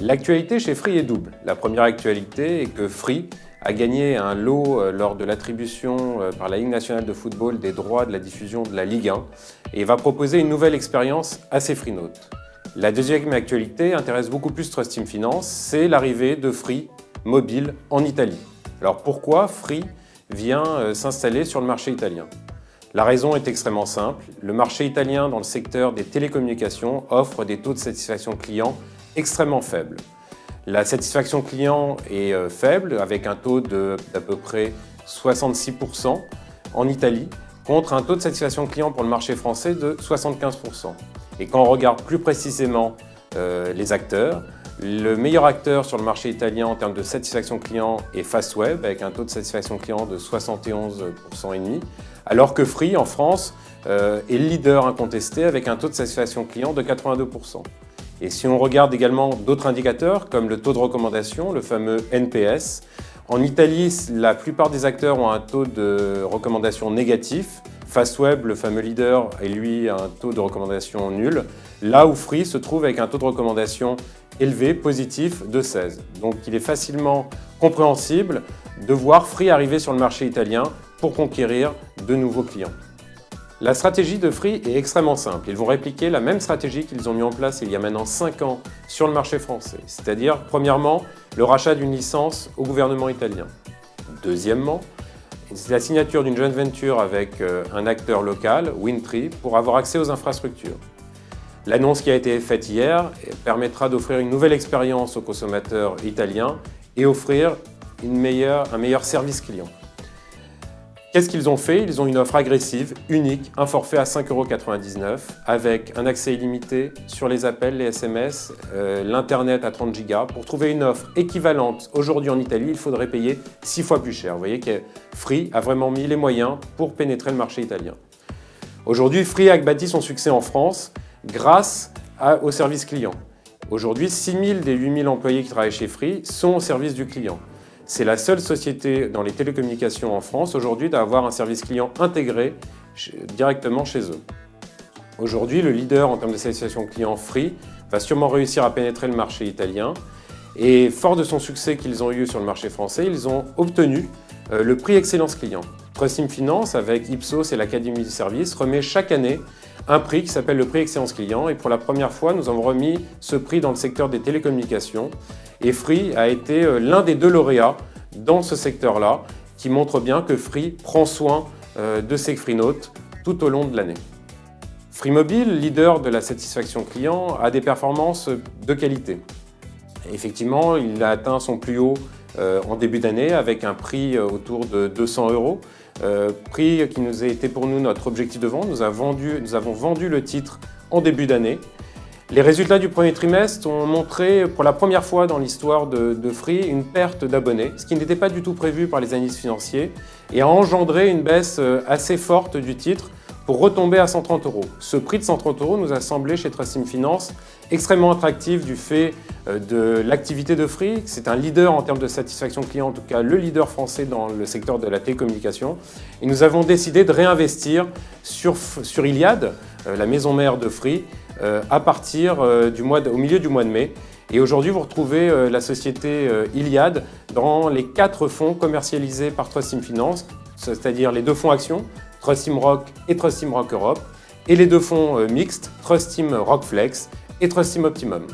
L'actualité chez Free est double. La première actualité est que Free a gagné un lot euh, lors de l'attribution euh, par la Ligue nationale de football des droits de la diffusion de la Ligue 1 et va proposer une nouvelle expérience à ses Freenotes. La deuxième actualité intéresse beaucoup plus Trust Team Finance, c'est l'arrivée de Free mobile en Italie. Alors pourquoi Free vient euh, s'installer sur le marché italien? La raison est extrêmement simple. Le marché italien dans le secteur des télécommunications offre des taux de satisfaction client extrêmement faible. La satisfaction client est euh, faible, avec un taux d'à peu près 66% en Italie, contre un taux de satisfaction client pour le marché français de 75%. Et quand on regarde plus précisément euh, les acteurs, le meilleur acteur sur le marché italien en termes de satisfaction client est Fastweb, avec un taux de satisfaction client de 71,5%, alors que Free, en France, euh, est le leader incontesté avec un taux de satisfaction client de 82%. Et si on regarde également d'autres indicateurs, comme le taux de recommandation, le fameux NPS, en Italie, la plupart des acteurs ont un taux de recommandation négatif. Fastweb, le fameux leader, est lui un taux de recommandation nul, là où Free se trouve avec un taux de recommandation élevé, positif, de 16. Donc il est facilement compréhensible de voir Free arriver sur le marché italien pour conquérir de nouveaux clients. La stratégie de Free est extrêmement simple. Ils vont répliquer la même stratégie qu'ils ont mis en place il y a maintenant 5 ans sur le marché français. C'est-à-dire, premièrement, le rachat d'une licence au gouvernement italien. Deuxièmement, la signature d'une joint venture avec euh, un acteur local, Windtree, pour avoir accès aux infrastructures. L'annonce qui a été faite hier permettra d'offrir une nouvelle expérience aux consommateurs italiens et offrir un meilleur service client. Qu'est-ce qu'ils ont fait? Ils ont une offre agressive, unique, un forfait à 5,99€ avec un accès illimité sur les appels, les SMS, euh, l'Internet à 30 Go. Pour trouver une offre équivalente aujourd'hui en Italie, il faudrait payer 6 fois plus cher. Vous voyez que Free a vraiment mis les moyens pour pénétrer le marché italien. Aujourd'hui, Free a bâti son succès en France grâce au service client. Aujourd'hui, 6000 des 8000 employés qui travaillent chez Free sont au service du client. C'est la seule société dans les télécommunications en France aujourd'hui d'avoir un service client intégré directement chez eux. Aujourd'hui, le leader en termes de satisfaction client Free va sûrement réussir à pénétrer le marché italien et fort de son succès qu'ils ont eu sur le marché français, ils ont obtenu euh, le prix Excellence Client. Trustim Finance, avec Ipsos et l'Académie du service, remet chaque année un prix qui s'appelle le prix Excellence Client et pour la première fois, nous avons remis ce prix dans le secteur des télécommunications et Free a été euh, l'un des deux lauréats dans ce secteur-là, qui montre bien que Free prend soin euh, de ses FreeNotes tout au long de l'année. Free Mobile, leader de la satisfaction client, a des performances de qualité. Effectivement, il a atteint son plus haut euh, en début d'année avec un prix autour de 200 euros, prix qui nous a été pour nous notre objectif de vente. Nous, avons vendu le titre en début d'année les résultats du premier trimestre ont montré pour la première fois dans l'histoire de, Free une perte d'abonnés, ce qui n'était pas du tout prévu par les analystes financiers et a engendré une baisse euh, assez forte du titre pour retomber à 130 euros. Ce prix de 130 euros nous a semblé chez Trustim Finance extrêmement attractif du fait euh, de l'activité de Free. C'est un leader en termes de satisfaction client, en tout cas le leader français dans le secteur de la télécommunication. Et nous avons décidé de réinvestir sur, Iliad, euh, la maison mère de Free, euh, à partir du mois au milieu du mois de mai. Et aujourd'hui, vous retrouvez la société Iliad dans les quatre fonds commercialisés par Trustim Finance, c'est-à-dire les deux fonds actions, Trustim Rock et Trustim Rock Europe, et les deux fonds mixtes, Trustim Rock Flex et Trustim Optimum.